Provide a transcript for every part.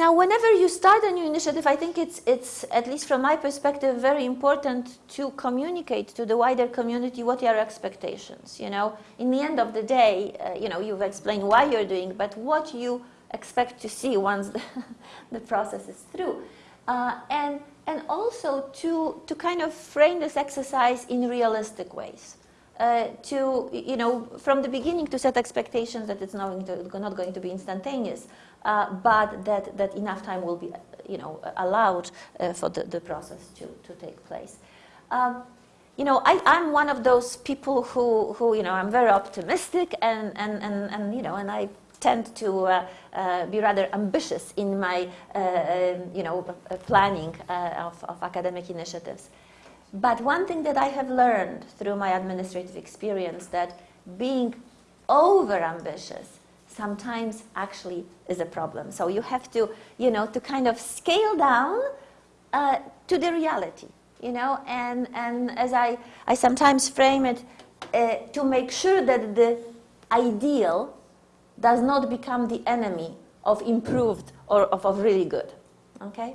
now, whenever you start a new initiative, I think it's, it's, at least from my perspective, very important to communicate to the wider community what your expectations. You know, in the end of the day, uh, you know, you've explained why you're doing, but what you expect to see once the, the process is through. Uh, and, and also to, to kind of frame this exercise in realistic ways. Uh, to, you know, from the beginning to set expectations that it's not going to, not going to be instantaneous, uh, but that, that enough time will be, you know, allowed uh, for the, the process to, to take place. Um, you know, I, I'm one of those people who, who, you know, I'm very optimistic and, and, and, and you know, and I tend to uh, uh, be rather ambitious in my, uh, um, you know, planning of, of academic initiatives. But one thing that I have learned through my administrative experience that being over ambitious sometimes actually is a problem. So you have to, you know, to kind of scale down uh, to the reality, you know, and, and as I, I sometimes frame it, uh, to make sure that the ideal does not become the enemy of improved or of, of really good, okay?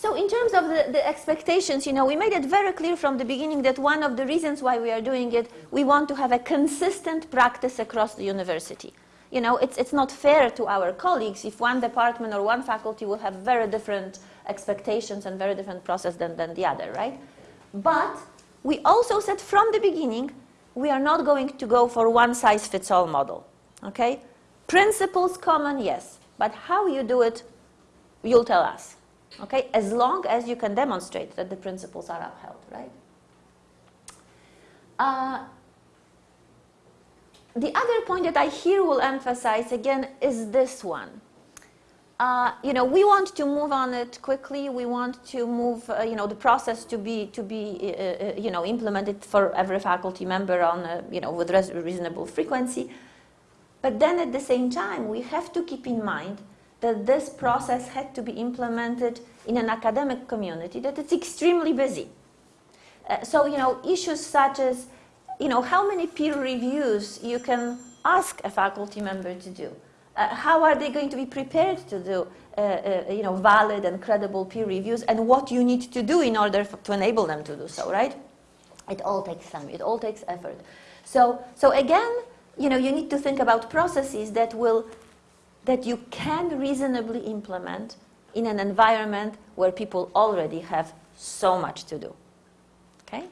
So in terms of the, the, expectations, you know, we made it very clear from the beginning that one of the reasons why we are doing it, we want to have a consistent practice across the university. You know, it's, it's not fair to our colleagues if one department or one faculty will have very different expectations and very different process than, than the other, right? But we also said from the beginning, we are not going to go for one-size-fits-all model, okay? Principles common, yes, but how you do it, you'll tell us okay, as long as you can demonstrate that the principles are upheld, right? Uh, the other point that I here will emphasize again is this one. Uh, you know, we want to move on it quickly. We want to move, uh, you know, the process to be, to be, uh, uh you know, implemented for every faculty member on, you know, with reasonable frequency. But then at the same time, we have to keep in mind that this process had to be implemented in an academic community that it's extremely busy. Uh, so, you know, issues such as, you know, how many peer reviews you can ask a faculty member to do. Uh, how are they going to be prepared to do, uh, uh you know, valid and credible peer reviews and what you need to do in order to enable them to do so, right? It all takes time, it all takes effort. So, so again, you know, you need to think about processes that will that you can reasonably implement in an environment where people already have so much to do. Okay?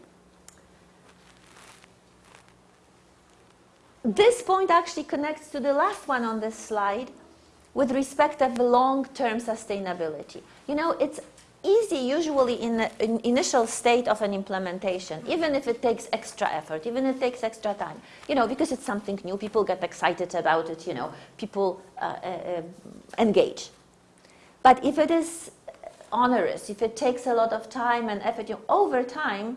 This point actually connects to the last one on this slide with respect of long-term sustainability. You know, it's easy usually in the in initial state of an implementation, even if it takes extra effort, even if it takes extra time, you know, because it's something new, people get excited about it, you know, people uh, uh, engage. But if it is onerous, if it takes a lot of time and effort, you know, over time,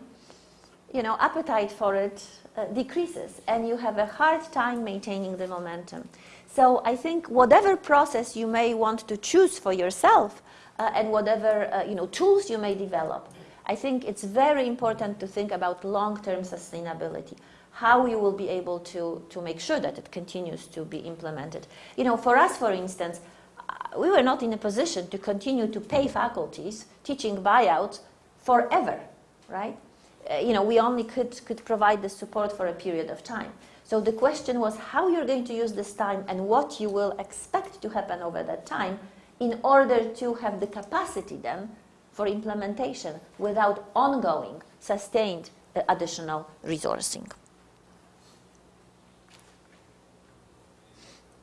you know, appetite for it uh, decreases and you have a hard time maintaining the momentum. So I think whatever process you may want to choose for yourself, uh, and whatever uh, you know, tools you may develop. I think it's very important to think about long-term sustainability, how you will be able to, to make sure that it continues to be implemented. You know, for us, for instance, uh, we were not in a position to continue to pay faculties teaching buyouts forever, right? Uh, you know, we only could, could provide the support for a period of time. So the question was how you're going to use this time and what you will expect to happen over that time in order to have the capacity then for implementation without ongoing, sustained uh, additional resourcing.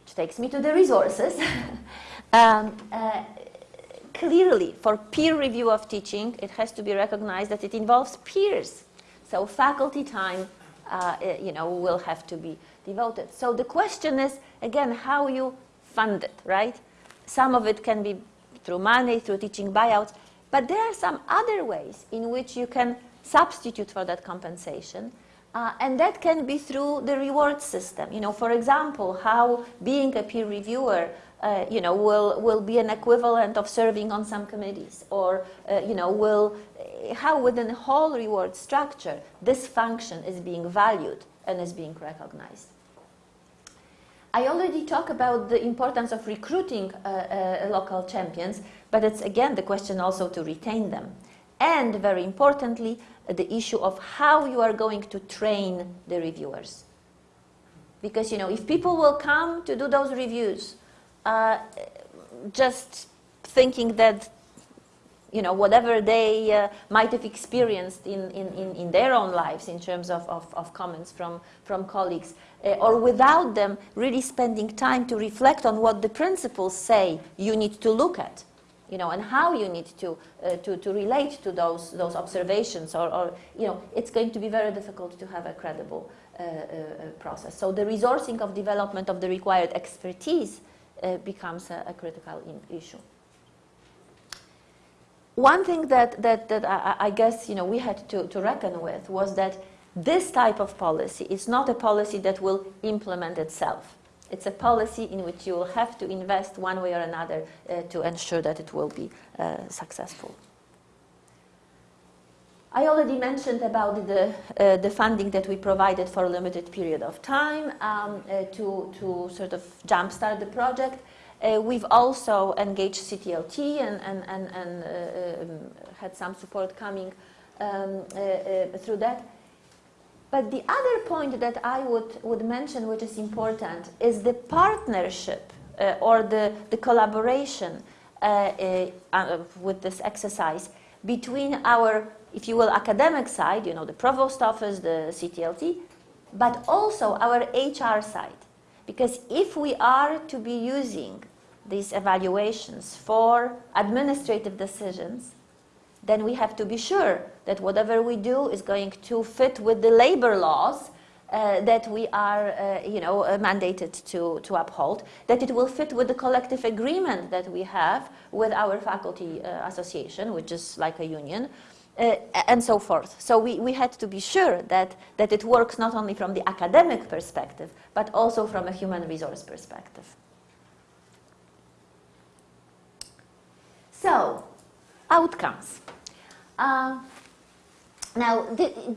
Which takes me to the resources. um, uh, clearly, for peer review of teaching, it has to be recognized that it involves peers. So faculty time, uh, you know, will have to be devoted. So the question is, again, how you fund it, right? Some of it can be through money, through teaching buyouts, but there are some other ways in which you can substitute for that compensation. Uh, and that can be through the reward system. You know, for example, how being a peer reviewer, uh, you know, will, will be an equivalent of serving on some committees, or, uh, you know, will, how within the whole reward structure, this function is being valued and is being recognized. I already talked about the importance of recruiting uh, uh, local champions, but it's again the question also to retain them. And very importantly, the issue of how you are going to train the reviewers. Because, you know, if people will come to do those reviews uh, just thinking that you know, whatever they uh, might have experienced in, in, in, their own lives in terms of, of, of comments from, from colleagues, uh, or without them really spending time to reflect on what the principles say you need to look at, you know, and how you need to, uh, to, to relate to those, those observations, or, or, you know, it's going to be very difficult to have a credible uh, uh, process. So the resourcing of development of the required expertise becomes a, a critical issue one thing that, that, that I, I, guess you know, we had to, to reckon with was that this type of policy is not a policy that will implement itself. It's a policy in which you will have to invest one way or another uh, to ensure that it will be uh, successful. I already mentioned about the, uh, the funding that we provided for a limited period of time um, uh, to, to sort of jumpstart the project. Uh, we've also engaged CTLT and, and, and, and uh, um, had some support coming um, uh, uh, through that. But the other point that I would, would mention, which is important, is the partnership or the, the collaboration with this exercise between our, if you will, academic side, you know, the provost office, the CTLT, but also our HR side. Because if we are to be using these evaluations for administrative decisions, then we have to be sure that whatever we do is going to fit with the labor laws uh, that we are, uh, you know, uh, mandated to, to uphold, that it will fit with the collective agreement that we have with our faculty uh, association, which is like a union, uh, and so forth. So we, we had to be sure that, that it works not only from the academic perspective, but also from a human resource perspective. So, outcomes. Uh, now,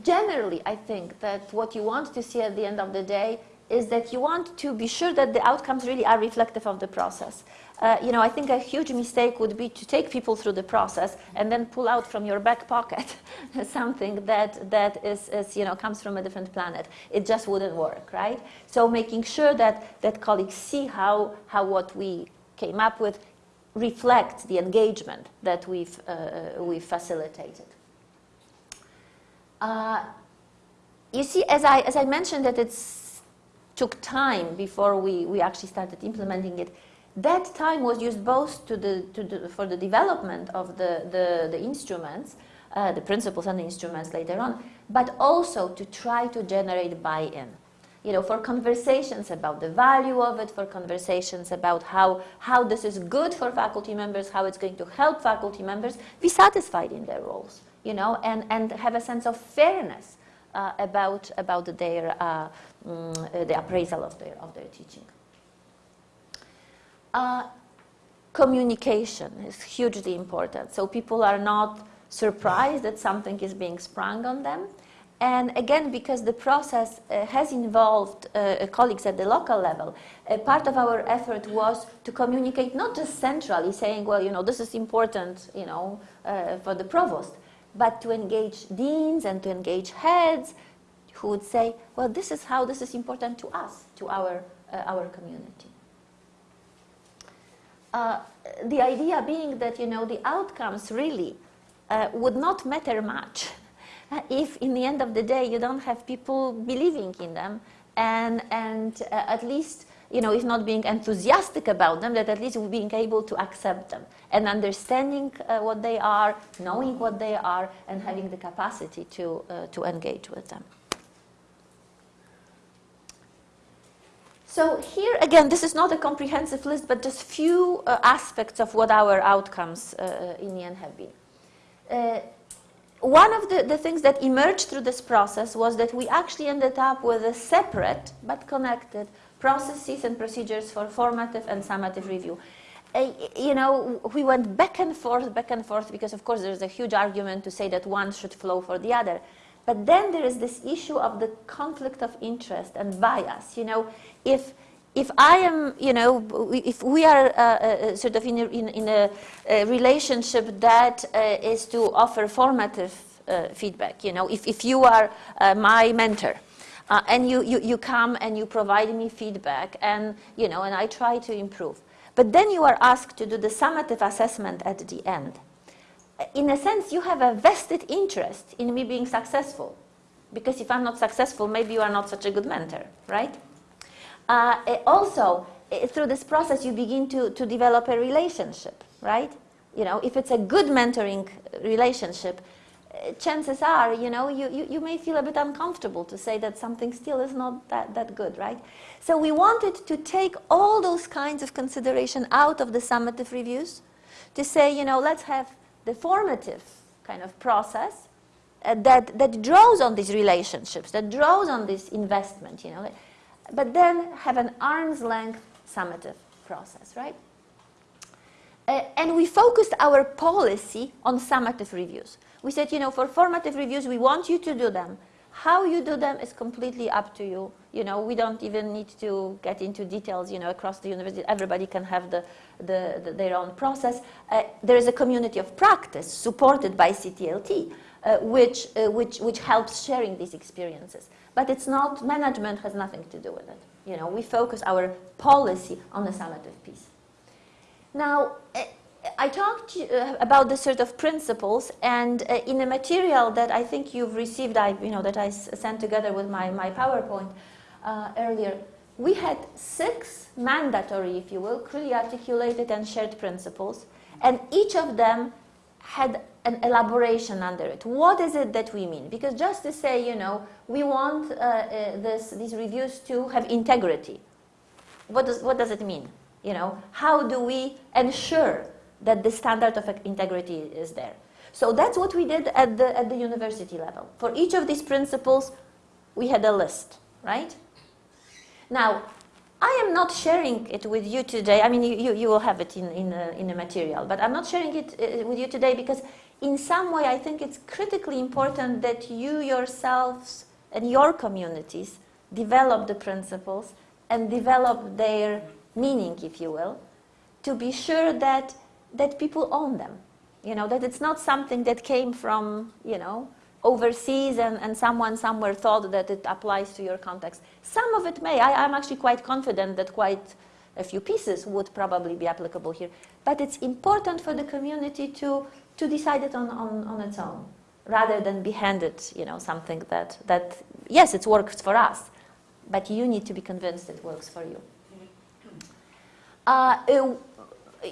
generally, I think that what you want to see at the end of the day is that you want to be sure that the outcomes really are reflective of the process. Uh, you know, I think a huge mistake would be to take people through the process and then pull out from your back pocket something that, that is, is, you know, comes from a different planet. It just wouldn't work, right? So making sure that, that colleagues see how, how what we came up with reflects the engagement that we've, uh, uh, we've facilitated. Uh, you see, as I, as I mentioned that it took time before we, we actually started implementing it, that time was used both to the, to the, for the development of the, the, the instruments, uh, the principles and the instruments later on, but also to try to generate buy-in. You know, for conversations about the value of it, for conversations about how, how this is good for faculty members, how it's going to help faculty members be satisfied in their roles, you know, and, and have a sense of fairness about, about their, uh, mm, the appraisal of their, of their teaching. Uh, communication is hugely important. So people are not surprised that something is being sprung on them. And again, because the process uh, has involved uh, colleagues at the local level, uh, part of our effort was to communicate not just centrally, saying, well, you know, this is important, you know, uh, for the provost, but to engage deans and to engage heads who would say, well, this is how this is important to us, to our, uh, our community. Uh, the idea being that, you know, the outcomes really would not matter much if in the end of the day you don't have people believing in them and, and uh, at least, you know, if not being enthusiastic about them, that at least being able to accept them and understanding uh, what they are, knowing what they are, and having the capacity to, uh, to engage with them. So here again, this is not a comprehensive list, but just few uh, aspects of what our outcomes uh, uh, in the end have been. Uh, one of the, the things that emerged through this process was that we actually ended up with a separate but connected processes and procedures for formative and summative review. Uh, you know, we went back and forth, back and forth, because of course there's a huge argument to say that one should flow for the other. But then there is this issue of the conflict of interest and bias. You know, if if I am, you know, if we are uh, uh, sort of in a, in, in a, a, relationship that uh, is to offer formative uh, feedback, you know, if, if you are uh, my mentor uh, and you, you, you come and you provide me feedback and, you know, and I try to improve. But then you are asked to do the summative assessment at the end. In a sense, you have a vested interest in me being successful. Because if I'm not successful, maybe you are not such a good mentor, right? Uh, eh, also, eh, through this process, you begin to, to develop a relationship, right? You know, if it's a good mentoring relationship, chances are, you know, you, you, you may feel a bit uncomfortable to say that something still is not that, that good, right? So we wanted to take all those kinds of consideration out of the summative reviews to say, you know, let's have the formative kind of process uh, that, that draws on these relationships, that draws on this investment, you know but then have an arm's length summative process, right? Uh, and we focused our policy on summative reviews. We said, you know, for formative reviews, we want you to do them. How you do them is completely up to you. You know, we don't even need to get into details, you know, across the university. Everybody can have the, the, the their own process. Uh, there is a community of practice supported by CTLT, uh, which, uh, which, which helps sharing these experiences but it's not, management has nothing to do with it. You know, we focus our policy on the summative piece. Now, eh, I talked uh, about the sort of principles, and uh, in a material that I think you've received, I, you know, that I sent together with my, my PowerPoint uh, earlier, we had six mandatory, if you will, clearly articulated and shared principles, and each of them had an elaboration under it. What is it that we mean? Because just to say, you know, we want uh, uh, this, these reviews to have integrity. What does, what does it mean? You know, how do we ensure that the standard of integrity is there? So that's what we did at the, at the university level. For each of these principles, we had a list, right? Now, I am not sharing it with you today. I mean, you, you, will have it in, in, in a material, but I'm not sharing it uh, with you today because in some way, I think it's critically important that you yourselves and your communities develop the principles and develop their meaning, if you will, to be sure that, that people own them. You know, that it's not something that came from, you know, overseas and, and someone somewhere thought that it applies to your context. Some of it may. I, I'm actually quite confident that quite a few pieces would probably be applicable here. But it's important for the community to to decide it on, on, on its own rather than be handed you know, something that, that, yes, it works for us, but you need to be convinced it works for you. Uh,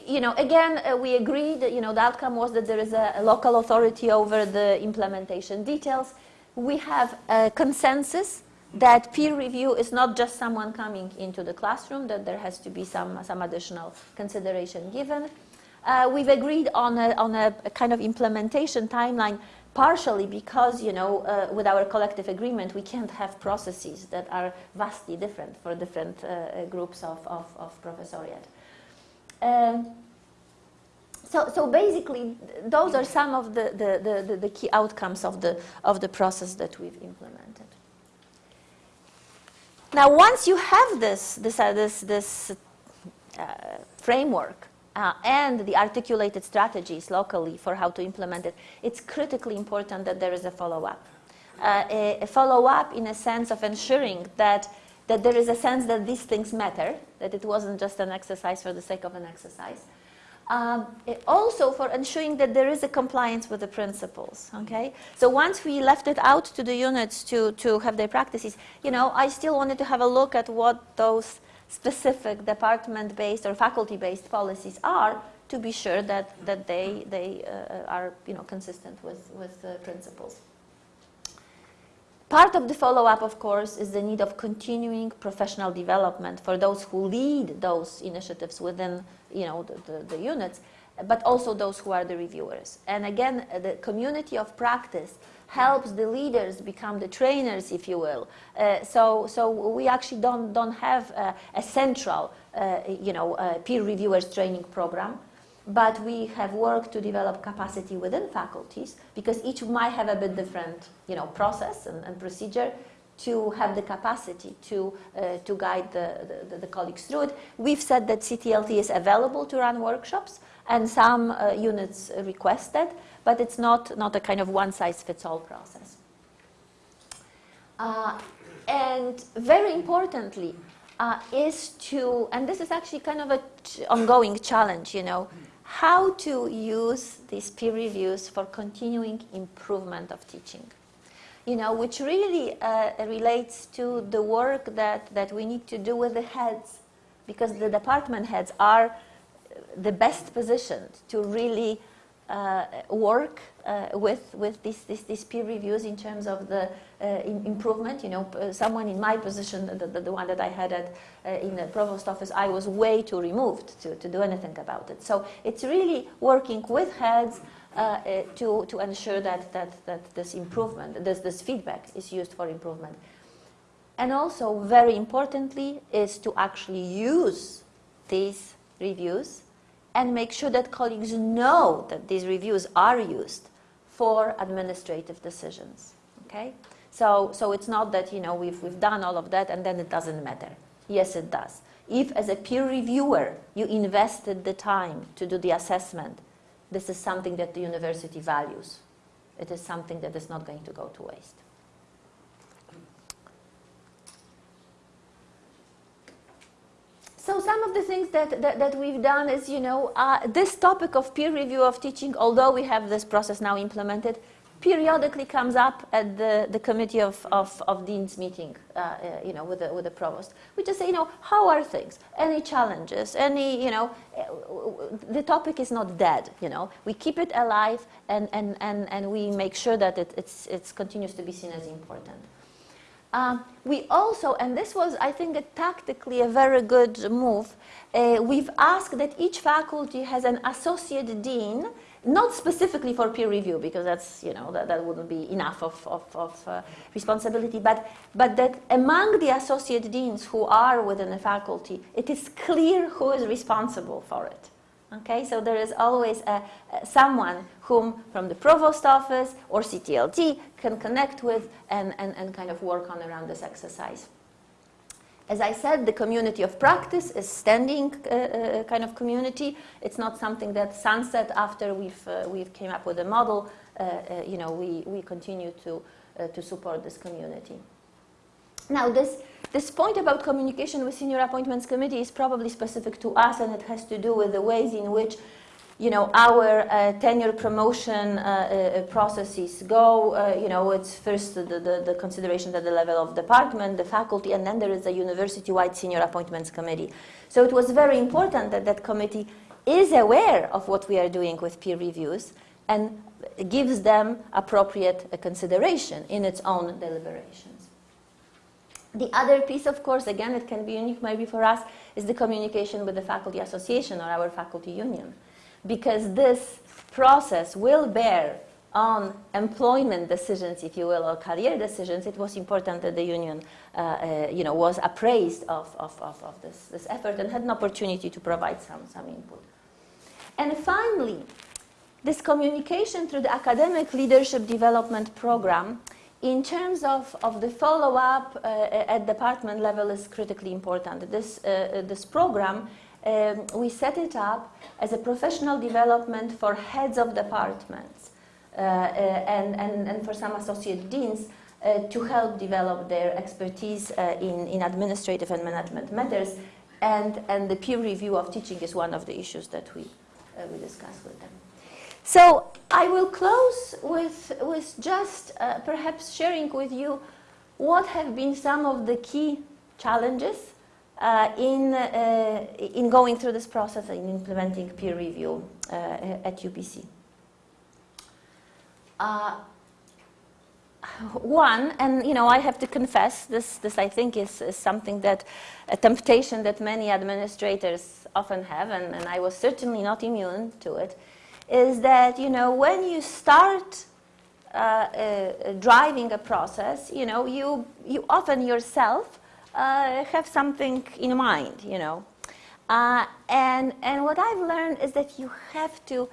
you know, again, uh, we agreed, you know, the outcome was that there is a, a, local authority over the implementation details. We have a consensus that peer review is not just someone coming into the classroom, that there has to be some, some additional consideration given. Uh, we've agreed on a, on a, a, kind of implementation timeline partially because, you know, uh, with our collective agreement, we can't have processes that are vastly different for different uh, uh groups of, of, of professoriate. Um, so, so basically, those are some of the, the, the, the, key outcomes of the, of the process that we've implemented. Now, once you have this, this, uh, this, this uh, framework, uh, and the articulated strategies locally for how to implement it, it's critically important that there is a follow-up. Uh, a, a follow-up in a sense of ensuring that, that there is a sense that these things matter, that it wasn't just an exercise for the sake of an exercise. Um, also for ensuring that there is a compliance with the principles, okay? So once we left it out to the units to, to have their practices, you know, I still wanted to have a look at what those specific department-based or faculty-based policies are to be sure that, that they, they uh, are you know, consistent with, with the principles. Part of the follow-up, of course, is the need of continuing professional development for those who lead those initiatives within you know, the, the, the units, but also those who are the reviewers. And again, the community of practice helps the leaders become the trainers, if you will. Uh, so, so we actually don't, don't have a, a central, uh, you know, peer reviewers training program. but we have worked to develop capacity within faculties because each might have a bit different you know, process and, and procedure to have the capacity to, uh, to guide the, the, the, colleagues through it. We've said that CTLT is available to run workshops and some uh, units requested, but it's not, not a kind of one-size-fits-all process. Uh, and very importantly, uh, is to, and this is actually kind of an ongoing challenge, you know, how to use these peer reviews for continuing improvement of teaching. You know, which really uh, relates to the work that, that we need to do with the heads, because the department heads are the best positioned to really uh, work uh, with, with these, these, peer reviews in terms of the uh, improvement. You know, uh, someone in my position, the, the, the one that I had at, uh, in the provost office, I was way too removed to, to do anything about it. So it's really working with heads uh, to, to ensure that, that, that this improvement, this, this feedback is used for improvement. And also, very importantly, is to actually use these reviews and make sure that colleagues know that these reviews are used for administrative decisions. Okay? So, so it's not that you know, we've, we've done all of that and then it doesn't matter. Yes, it does. If, as a peer reviewer, you invested the time to do the assessment, this is something that the university values. It is something that is not going to go to waste. So some of the things that, that, that we've done is, you know, uh, this topic of peer review of teaching, although we have this process now implemented, periodically comes up at the, the committee of, of, of dean's meeting, uh, uh, you know, with the, with the provost. We just say, you know, how are things? Any challenges? Any, you know, uh, the topic is not dead, you know. We keep it alive and, and, and, and we make sure that it it's, it's continues to be seen as important. Um, we also, and this was, I think, a tactically a very good move, uh, we've asked that each faculty has an associate dean, not specifically for peer review, because that's, you know, that, that wouldn't be enough of, of, of uh, responsibility, but, but that among the associate deans who are within the faculty, it is clear who is responsible for it. Okay, so there is always a, a, someone whom from the provost office or CTLT can connect with and, and, and kind of work on around this exercise. As I said, the community of practice is standing uh, uh, kind of community. It's not something that sunset after we've, uh, we've came up with a model. Uh, uh, you know, we, we continue to, uh, to support this community. Now, this this point about communication with senior appointments committee is probably specific to us and it has to do with the ways in which you know, our uh, tenure promotion uh, uh, processes go, uh, you know, it's first the, the, the, consideration at the level of department, the faculty, and then there is a university-wide senior appointments committee. So it was very important that that committee is aware of what we are doing with peer reviews and gives them appropriate consideration in its own deliberations. The other piece, of course, again, it can be unique maybe for us, is the communication with the faculty association or our faculty union. Because this process will bear on employment decisions, if you will, or career decisions, it was important that the union uh, uh, you know, was appraised of, of, of, of, this, this effort and had an opportunity to provide some, some input. And finally, this communication through the academic leadership development program in terms of, of the follow-up uh, at department level is critically important. This, uh, uh, this program, um, we set it up as a professional development for heads of departments uh, uh, and, and, and for some associate deans uh, to help develop their expertise in, in administrative and management matters. And, and the peer review of teaching is one of the issues that we, we discuss with them. So I will close with, with just uh, perhaps sharing with you what have been some of the key challenges uh, in, uh, in going through this process and implementing peer review uh, at UBC. Uh, one, and you know, I have to confess, this, this I think is, is something that, a temptation that many administrators often have, and, and I was certainly not immune to it, is that, you know, when you start uh, uh, driving a process, you know, you, you often yourself uh, have something in mind, you know. Uh, and, and what I've learned is that you have to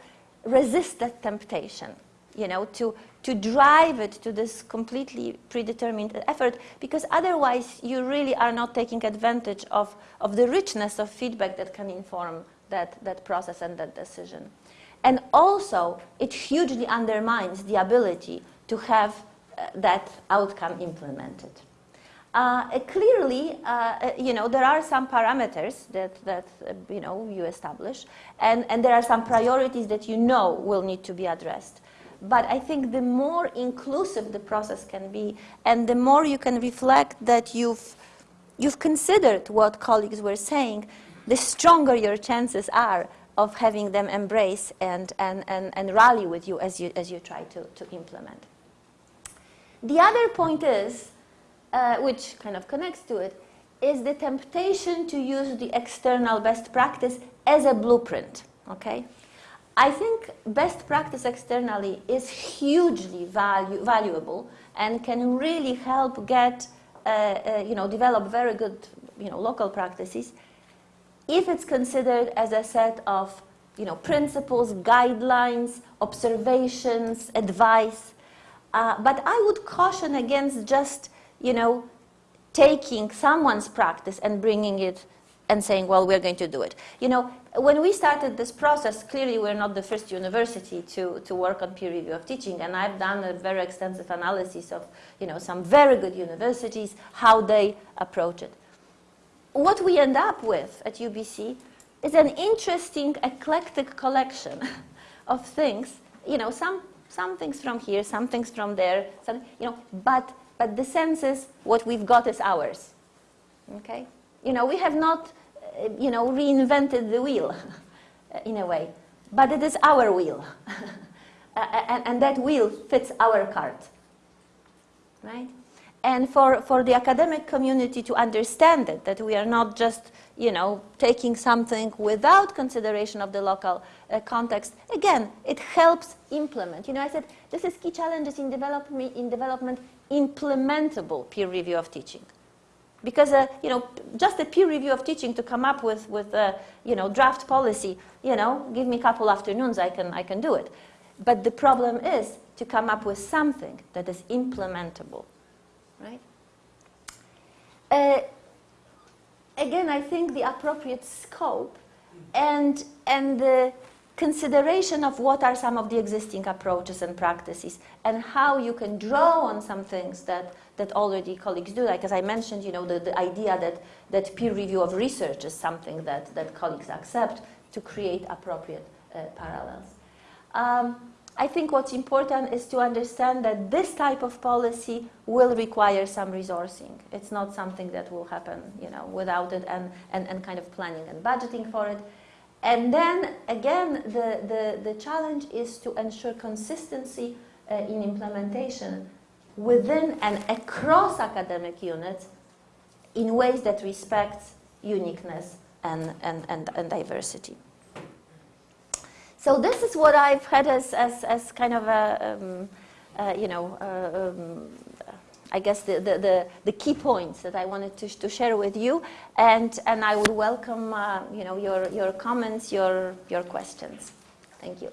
resist that temptation, you know, to, to drive it to this completely predetermined effort, because otherwise you really are not taking advantage of, of the richness of feedback that can inform that, that process and that decision. And also, it hugely undermines the ability to have uh, that outcome implemented. Uh, clearly, uh, uh, you know, there are some parameters that, that uh, you know, you establish, and, and there are some priorities that you know will need to be addressed. But I think the more inclusive the process can be, and the more you can reflect that you've, you've considered what colleagues were saying, the stronger your chances are of having them embrace and, and, and, and rally with you as you, as you try to, to implement. The other point is, uh, which kind of connects to it, is the temptation to use the external best practice as a blueprint, okay? I think best practice externally is hugely value, valuable and can really help get, uh, uh, you know, develop very good, you know, local practices if it's considered as a set of, you know, principles, guidelines, observations, advice. Uh, but I would caution against just you know, taking someone's practice and bringing it and saying, well, we're going to do it. You know, when we started this process, clearly we're not the first university to, to work on peer review of teaching, and I've done a very extensive analysis of, you know, some very good universities, how they approach it. What we end up with at UBC is an interesting, eclectic collection of things, you know, some, some things from here, some things from there, some, you know, but but the sense is what we've got is ours. Okay? You know, we have not, uh, you know, reinvented the wheel in a way, but it is our wheel. and, and that wheel fits our cart. Right? And for, for the academic community to understand it, that we are not just, you know, taking something without consideration of the local uh, context, again, it helps implement. You know, I said, this is key challenges in, development, in development implementable peer review of teaching. Because, uh, you know, just a peer review of teaching to come up with, with a, you know, draft policy, you know, give me a couple afternoons, I can, I can do it. But the problem is to come up with something that is implementable, right? Uh, again, I think the appropriate scope and, and the consideration of what are some of the existing approaches and practices and how you can draw on some things that, that already colleagues do. Like as I mentioned, you know, the, the idea that, that peer review of research is something that, that colleagues accept to create appropriate uh, parallels. Um, I think what's important is to understand that this type of policy will require some resourcing. It's not something that will happen, you know, without it and, and, and kind of planning and budgeting for it. And then again, the, the, the challenge is to ensure consistency uh, in implementation within and across academic units in ways that respect uniqueness and, and, and, and diversity. So this is what I've had as, as, as kind of a, um, uh, you know, uh, um, I guess, the, the, the, the, key points that I wanted to, to share with you. And, and I would welcome, uh, you know, your, your comments, your, your questions. Thank you.